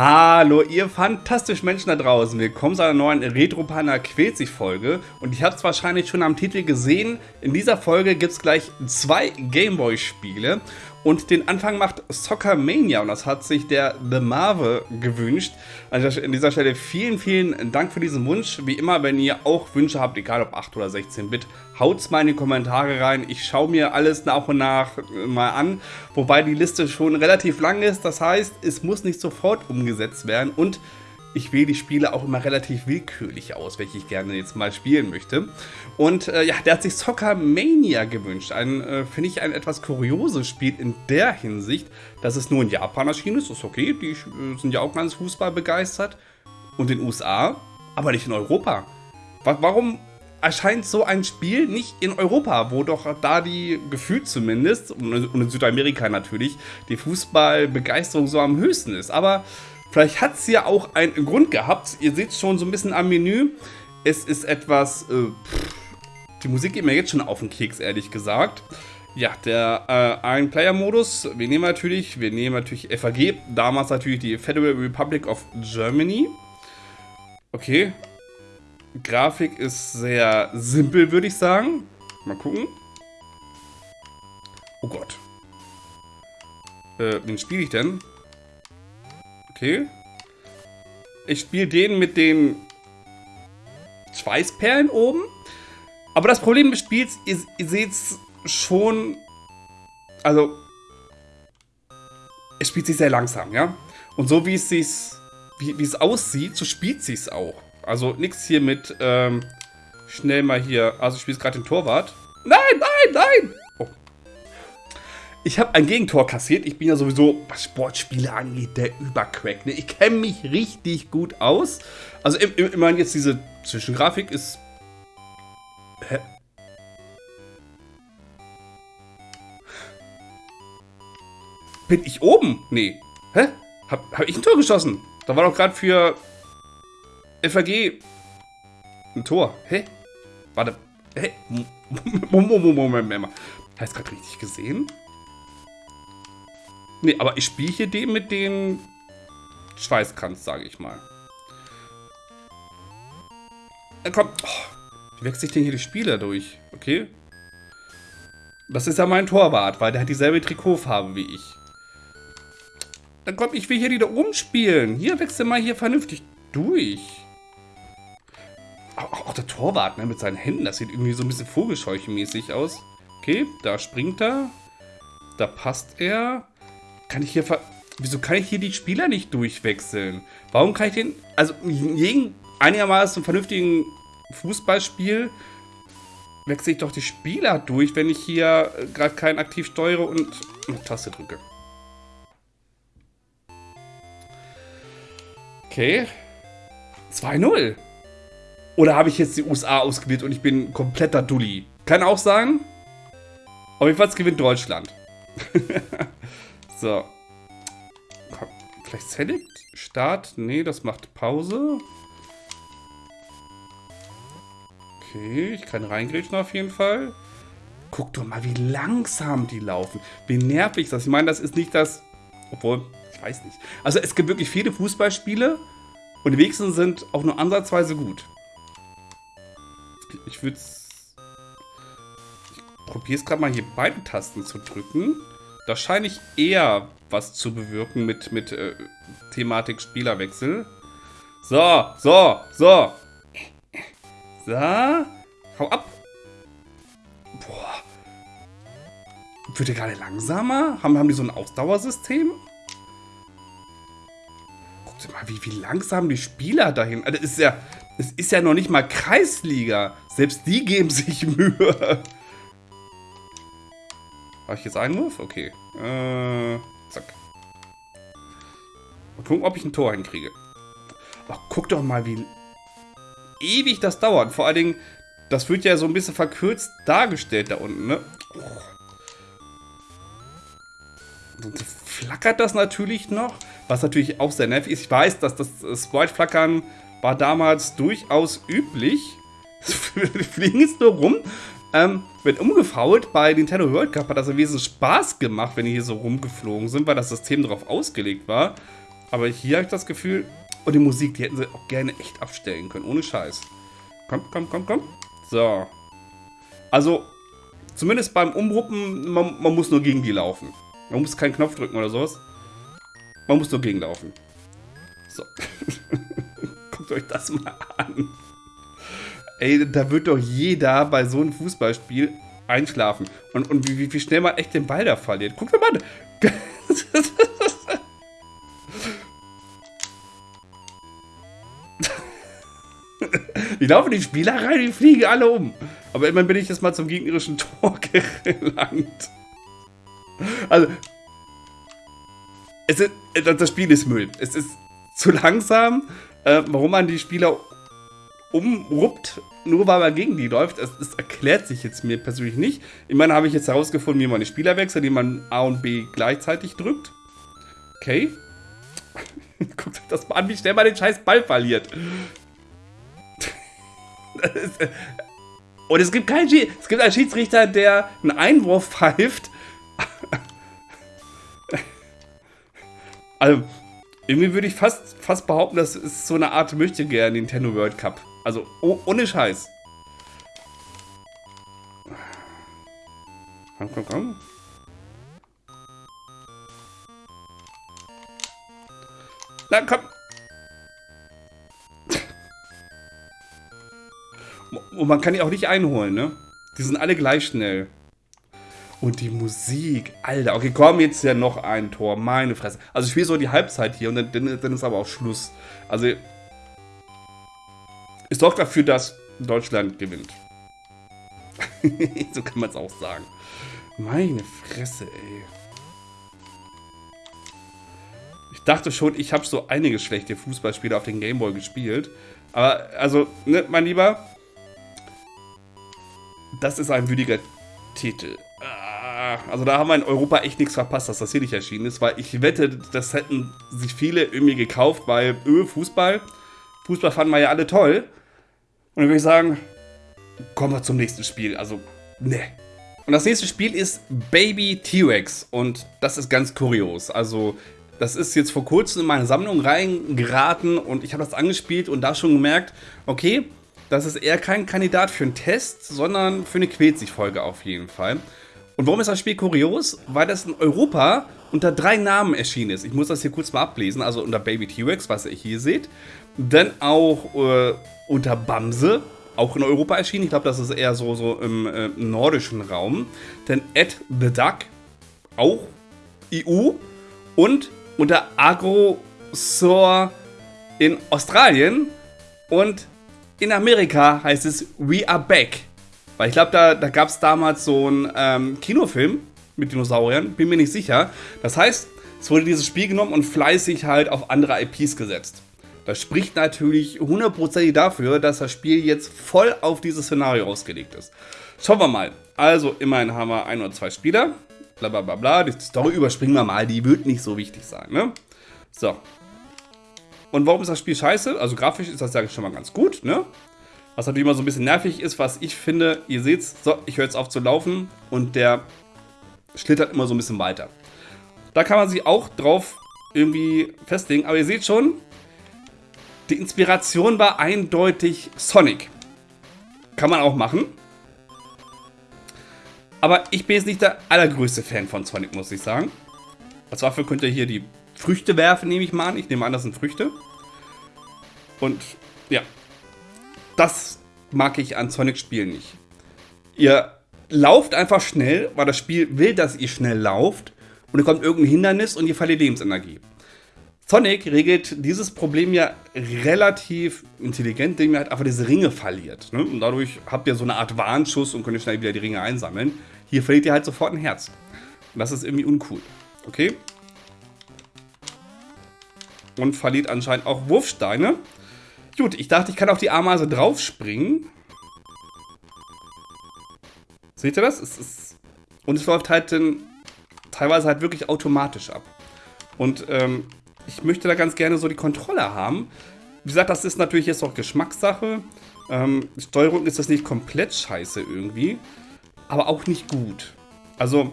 Hallo, ihr fantastischen Menschen da draußen. Willkommen zu einer neuen Retro-Panda quält sich Folge. Und ich habe es wahrscheinlich schon am Titel gesehen. In dieser Folge gibt es gleich zwei Gameboy-Spiele. Und den Anfang macht Soccer Mania und das hat sich der The Marvel gewünscht. Also an dieser Stelle vielen, vielen Dank für diesen Wunsch. Wie immer, wenn ihr auch Wünsche habt, egal ob 8 oder 16-Bit, haut's mal in die Kommentare rein. Ich schaue mir alles nach und nach mal an, wobei die Liste schon relativ lang ist. Das heißt, es muss nicht sofort umgesetzt werden und ich wähle die Spiele auch immer relativ willkürlich aus, welche ich gerne jetzt mal spielen möchte. Und äh, ja, der hat sich Soccer Mania gewünscht. Ein, äh, finde ich, ein etwas kurioses Spiel in der Hinsicht, dass es nur in Japan erschienen ist. Ist okay, die äh, sind ja auch ganz Fußball begeistert. Und in den USA, aber nicht in Europa. Warum erscheint so ein Spiel nicht in Europa, wo doch da die, gefühlt zumindest, und in Südamerika natürlich, die Fußballbegeisterung so am höchsten ist. Aber Vielleicht hat es ja auch einen Grund gehabt. Ihr seht schon so ein bisschen am Menü. Es ist etwas... Äh, die Musik geht mir jetzt schon auf den Keks, ehrlich gesagt. Ja, der äh, Ein-Player-Modus. Wir nehmen natürlich, wir nehmen natürlich FAG. Damals natürlich die Federal Republic of Germany. Okay. Grafik ist sehr simpel, würde ich sagen. Mal gucken. Oh Gott. Äh, wen spiele ich denn? Okay. Ich spiele den mit den Schweißperlen oben. Aber das Problem des Spiels, ihr, ihr seht es schon, also, es spielt sich sehr langsam, ja. Und so wie es sich, wie, es aussieht, so spielt sich auch. Also nichts hier mit, ähm, schnell mal hier, also ich spiele gerade den Torwart. Nein, nein, nein! Ich habe ein Gegentor kassiert. Ich bin ja sowieso, was Sportspiele angeht, der Übercrack. Ne? Ich kenne mich richtig gut aus. Also immerhin jetzt diese Zwischengrafik ist... Hä? Bin ich oben? Nee. Hä? Hab, hab ich ein Tor geschossen? Da war doch gerade für FAG ein Tor. Hä? Warte. Hä? Moment, Moment, Moment. Heißt gerade richtig gesehen? Nee, aber ich spiele hier den mit dem Schweißkranz, sage ich mal. Äh, komm. Oh, wie wechsle ich denn hier die Spieler durch? Okay. Das ist ja mein Torwart, weil der hat dieselbe Trikotfarbe wie ich. Dann komm, ich will hier die da oben spielen. Hier, wechsel mal hier vernünftig durch. Auch, auch, der Torwart, ne, mit seinen Händen, das sieht irgendwie so ein bisschen vogelscheuchenmäßig aus. Okay, da springt er. Da passt er. Kann ich hier ver... Wieso kann ich hier die Spieler nicht durchwechseln? Warum kann ich den... Also, in jedem einigermaßen vernünftigen Fußballspiel wechsle ich doch die Spieler durch, wenn ich hier äh, gerade keinen aktiv steuere und eine Taste drücke. Okay. 2-0. Oder habe ich jetzt die USA ausgewählt und ich bin kompletter Dulli? Kann auch sein. Auf jeden Fall gewinnt Deutschland. So. Komm, vielleicht Select? Start? Nee, das macht Pause. Okay, ich kann reingrätschen auf jeden Fall. Guck doch mal, wie langsam die laufen. Wie nervig ist das? Ich meine, das ist nicht das... Obwohl, ich weiß nicht. Also es gibt wirklich viele Fußballspiele und die wenigsten sind auch nur ansatzweise gut. Ich würde Ich probiere es gerade mal hier beide Tasten zu drücken. Da scheine ich eher was zu bewirken mit, mit äh, Thematik Spielerwechsel. So, so, so. So. Hau ab. Boah. Wird der gerade langsamer? Haben, haben die so ein Ausdauersystem? Guck dir mal, wie, wie langsam die Spieler dahin. Also, das ist ja, es ist ja noch nicht mal Kreisliga. Selbst die geben sich Mühe. Habe ich jetzt Einwurf? Okay. Äh, zack. Mal gucken, ob ich ein Tor hinkriege. Ach, guck doch mal, wie ewig das dauert. Vor allen Dingen, das wird ja so ein bisschen verkürzt dargestellt da unten, ne? Oh. Und flackert das natürlich noch, was natürlich auch sehr nervig ist. Ich weiß, dass das Sprite-Flackern war damals durchaus üblich. Fliegen jetzt nur rum ähm, wenn umgefault bei Nintendo World Cup hat das ein wesentlich Spaß gemacht, wenn die hier so rumgeflogen sind, weil das System darauf ausgelegt war. Aber hier habe ich das Gefühl, und die Musik, die hätten sie auch gerne echt abstellen können, ohne Scheiß. Komm, komm, komm, komm. So. Also, zumindest beim Umruppen, man, man muss nur gegen die laufen. Man muss keinen Knopf drücken oder sowas. Man muss nur gegenlaufen. So. Guckt euch das mal an. Ey, da wird doch jeder bei so einem Fußballspiel einschlafen. Und, und wie, wie schnell man echt den Ball da verliert. Guckt mal an. Die laufen die Spieler rein, die fliegen alle um. Aber immerhin bin ich jetzt mal zum gegnerischen Tor gelangt. Also, es ist, das Spiel ist Müll. Es ist zu langsam. Äh, warum man die Spieler umruppt, nur weil man gegen die läuft, das, das erklärt sich jetzt mir persönlich nicht. Immerhin habe ich jetzt herausgefunden, wie man die Spieler wechselt, indem man A und B gleichzeitig drückt. Okay. Guckt euch das mal an, wie schnell man den scheiß Ball verliert. Und es gibt keinen es gibt einen Schiedsrichter, der einen Einwurf pfeift. Also, irgendwie würde ich fast, fast behaupten, das ist so eine Art möchte gerne Nintendo World Cup. Also, oh, ohne Scheiß. Komm, komm, komm. Na, komm. Und man kann die auch nicht einholen, ne? Die sind alle gleich schnell. Und die Musik, Alter. Okay, komm, jetzt ja noch ein Tor. Meine Fresse. Also ich spiele so die Halbzeit hier und dann, dann ist aber auch Schluss. Also es sorgt dafür, dass Deutschland gewinnt. so kann man es auch sagen. Meine Fresse, ey. Ich dachte schon, ich habe so einige schlechte Fußballspiele auf den Gameboy gespielt. Aber, also, ne, mein Lieber, das ist ein würdiger Titel. Ah, also da haben wir in Europa echt nichts verpasst, dass das hier nicht erschienen ist, weil ich wette, das hätten sich viele irgendwie gekauft, weil öh, Fußball, Fußball fanden wir ja alle toll. Und dann würde ich sagen, kommen wir zum nächsten Spiel. Also, ne. Und das nächste Spiel ist Baby T-Rex und das ist ganz kurios. Also, das ist jetzt vor kurzem in meine Sammlung reingeraten und ich habe das angespielt und da schon gemerkt, okay, das ist eher kein Kandidat für einen Test, sondern für eine Quetzig-Folge auf jeden Fall. Und warum ist das Spiel kurios? Weil das in Europa unter drei Namen erschienen ist. Ich muss das hier kurz mal ablesen. Also unter Baby T-Rex, was ihr hier seht. Dann auch äh, unter Bamse, auch in Europa erschienen. Ich glaube, das ist eher so, so im äh, nordischen Raum. Dann Ed the Duck, auch EU. Und unter Agrosaur in Australien. Und in Amerika heißt es We Are Back. Weil ich glaube, da, da gab es damals so einen ähm, Kinofilm mit Dinosauriern, bin mir nicht sicher. Das heißt, es wurde dieses Spiel genommen und fleißig halt auf andere IPs gesetzt. Das spricht natürlich hundertprozentig dafür, dass das Spiel jetzt voll auf dieses Szenario ausgelegt ist. Schauen wir mal. Also, immerhin haben wir ein oder zwei Spieler. Blablabla. Bla, bla. Die Story überspringen wir mal, die wird nicht so wichtig sein, ne? So, und warum ist das Spiel scheiße? Also grafisch ist das ja schon mal ganz gut, ne? Was natürlich immer so ein bisschen nervig ist, was ich finde, ihr seht's, so, ich höre jetzt auf zu laufen und der schlittert immer so ein bisschen weiter. Da kann man sich auch drauf irgendwie festlegen, aber ihr seht schon, die Inspiration war eindeutig Sonic. Kann man auch machen. Aber ich bin jetzt nicht der allergrößte Fan von Sonic, muss ich sagen. Als Waffe könnt ihr hier die Früchte werfen, nehme ich mal an. Ich nehme an, das sind Früchte. Und ja, das mag ich an Sonic-Spielen nicht. Ihr lauft einfach schnell, weil das Spiel will, dass ihr schnell lauft. Und dann kommt irgendein Hindernis und ihr verliert Lebensenergie. Sonic regelt dieses Problem ja relativ intelligent, indem ihr halt einfach diese Ringe verliert. Ne? Und dadurch habt ihr so eine Art Warnschuss und könnt schnell wieder die Ringe einsammeln. Hier verliert ihr halt sofort ein Herz. Und das ist irgendwie uncool. Okay? und verliert anscheinend auch Wurfsteine. Gut, ich dachte, ich kann auf die Ameise draufspringen. Seht ihr das? Es ist und es läuft halt in, teilweise halt wirklich automatisch ab. Und ähm, ich möchte da ganz gerne so die Kontrolle haben. Wie gesagt, das ist natürlich jetzt auch Geschmackssache. Ähm, Steuerung ist das nicht komplett scheiße irgendwie, aber auch nicht gut. Also,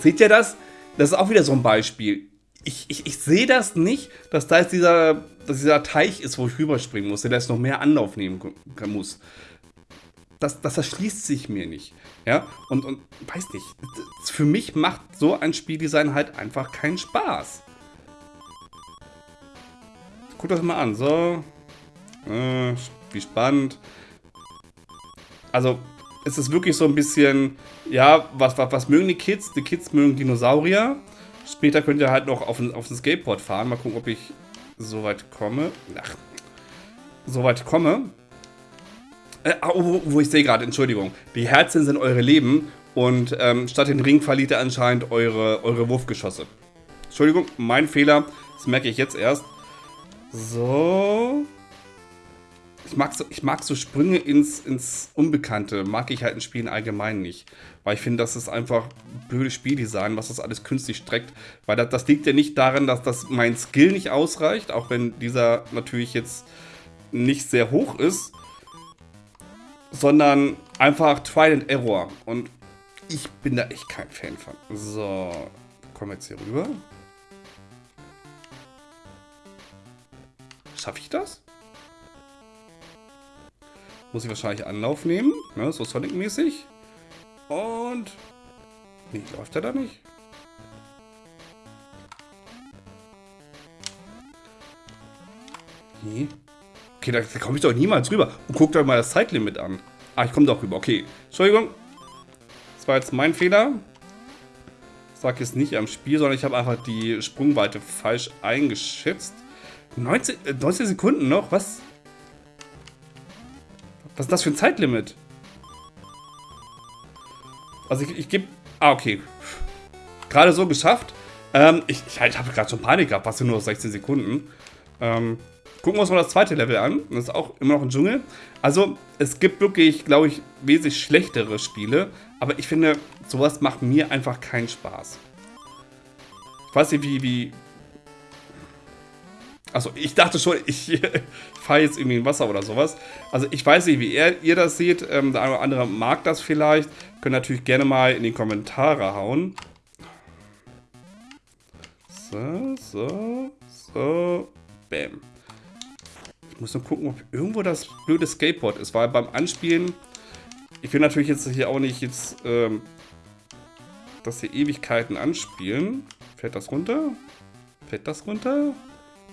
seht ihr das? Das ist auch wieder so ein Beispiel ich, ich, ich sehe das nicht, dass da jetzt dieser, dass dieser Teich ist, wo ich rüberspringen muss, der jetzt noch mehr Anlauf nehmen muss. Das, das erschließt sich mir nicht. Ja, und, und weiß nicht, für mich macht so ein Spieldesign halt einfach keinen Spaß. Guck das mal an, so. Äh, wie spannend. Also, es ist wirklich so ein bisschen, ja, was, was, was mögen die Kids? Die Kids mögen Dinosaurier. Später könnt ihr halt noch auf ein, auf ein Skateboard fahren. Mal gucken, ob ich so weit komme. Ach, so weit komme. Äh, oh, wo ich sehe gerade, Entschuldigung. Die Herzen sind eure Leben und ähm, statt den Ring verliert ihr anscheinend eure, eure Wurfgeschosse. Entschuldigung, mein Fehler. Das merke ich jetzt erst. So. Ich mag so, ich mag so Sprünge ins, ins Unbekannte, mag ich halt in Spielen allgemein nicht. Weil ich finde, das ist einfach blödes Spieldesign, was das alles künstlich streckt. Weil das, das liegt ja nicht daran, dass das mein Skill nicht ausreicht, auch wenn dieser natürlich jetzt nicht sehr hoch ist, sondern einfach Trial and Error. Und ich bin da echt kein Fan von. So, kommen wir jetzt hier rüber. Schaffe ich das? Muss ich wahrscheinlich Anlauf nehmen, ne, so Sonic-mäßig. Und... Nee, läuft er da nicht? Nee. Okay, da, da komme ich doch niemals rüber. Und guckt euch mal das Zeitlimit an. Ah, ich komme doch rüber. Okay. Entschuldigung. Das war jetzt mein Fehler. Ich sage jetzt nicht am Spiel, sondern ich habe einfach die Sprungweite falsch eingeschätzt. 19, äh, 19 Sekunden noch? Was? Was ist das für ein Zeitlimit? Also ich, ich gebe... Ah, okay. Gerade so geschafft. Ähm, ich ich, ich habe gerade schon Panik gehabt, sind nur 16 Sekunden. Ähm, gucken wir uns mal das zweite Level an. Das ist auch immer noch ein Dschungel. Also, es gibt wirklich, glaube ich, wesentlich schlechtere Spiele. Aber ich finde, sowas macht mir einfach keinen Spaß. Ich weiß nicht, wie, wie, Achso, ich dachte schon, ich fahre jetzt irgendwie in Wasser oder sowas. Also ich weiß nicht, wie ihr, ihr das seht. Ähm, der eine oder andere mag das vielleicht. Könnt natürlich gerne mal in die Kommentare hauen. So, so, so. Bam. Ich muss nur gucken, ob irgendwo das blöde Skateboard ist, weil beim Anspielen, ich will natürlich jetzt hier auch nicht jetzt, ähm, dass hier Ewigkeiten anspielen. Fällt das runter? Fällt das runter?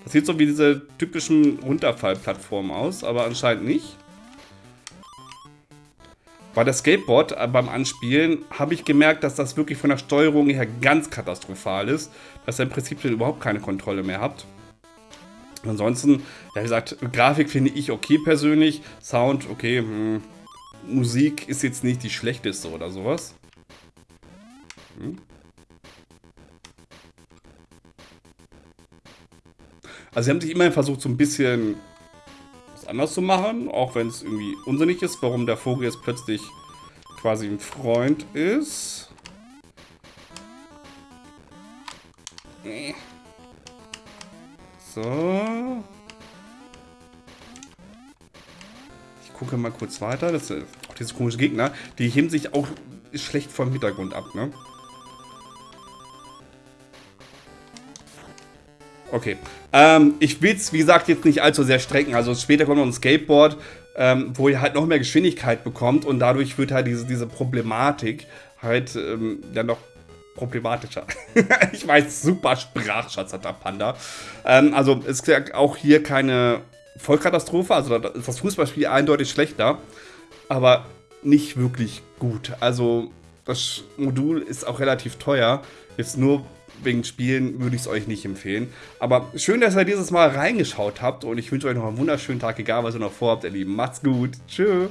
Das sieht so wie diese typischen Runterfallplattformen aus, aber anscheinend nicht. Bei der Skateboard äh, beim Anspielen habe ich gemerkt, dass das wirklich von der Steuerung her ganz katastrophal ist. Dass ihr im Prinzip überhaupt keine Kontrolle mehr habt. Ansonsten, ja wie gesagt, Grafik finde ich okay persönlich. Sound, okay. Hm. Musik ist jetzt nicht die schlechteste oder sowas. Hm. Also sie haben sich immerhin versucht, so ein bisschen was anders zu machen, auch wenn es irgendwie unsinnig ist, warum der Vogel jetzt plötzlich quasi ein Freund ist. So. Ich gucke mal kurz weiter. Das sind auch diese komischen Gegner. Die heben sich auch schlecht vom Hintergrund ab, ne? Okay. Ähm, ich will es, wie gesagt, jetzt nicht allzu sehr strecken. Also später kommt noch ein Skateboard, ähm, wo ihr halt noch mehr Geschwindigkeit bekommt und dadurch wird halt diese, diese Problematik halt ähm, dann noch problematischer. ich weiß, super Sprachschatz hat der Panda. Ähm, also es ist ja auch hier keine Vollkatastrophe. Also ist das Fußballspiel eindeutig schlechter, aber nicht wirklich gut. Also das Modul ist auch relativ teuer. Jetzt nur wegen Spielen würde ich es euch nicht empfehlen. Aber schön, dass ihr dieses Mal reingeschaut habt und ich wünsche euch noch einen wunderschönen Tag, egal was ihr noch vorhabt, ihr Lieben. Macht's gut. Tschüss.